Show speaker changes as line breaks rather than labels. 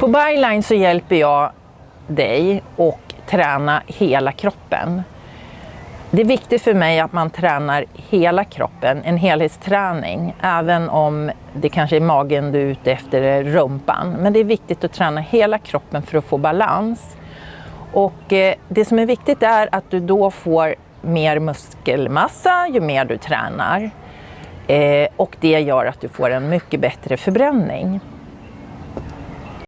På Byline så hjälper jag dig att träna hela kroppen. Det är viktigt för mig att man tränar hela kroppen, en helhetsträning, även om det kanske är magen du är ute efter, eller rumpan. Men det är viktigt att träna hela kroppen för att få balans. Och eh, det som är viktigt är att du då får mer muskelmassa ju mer du tränar. Eh, och det gör att du får en mycket bättre förbränning.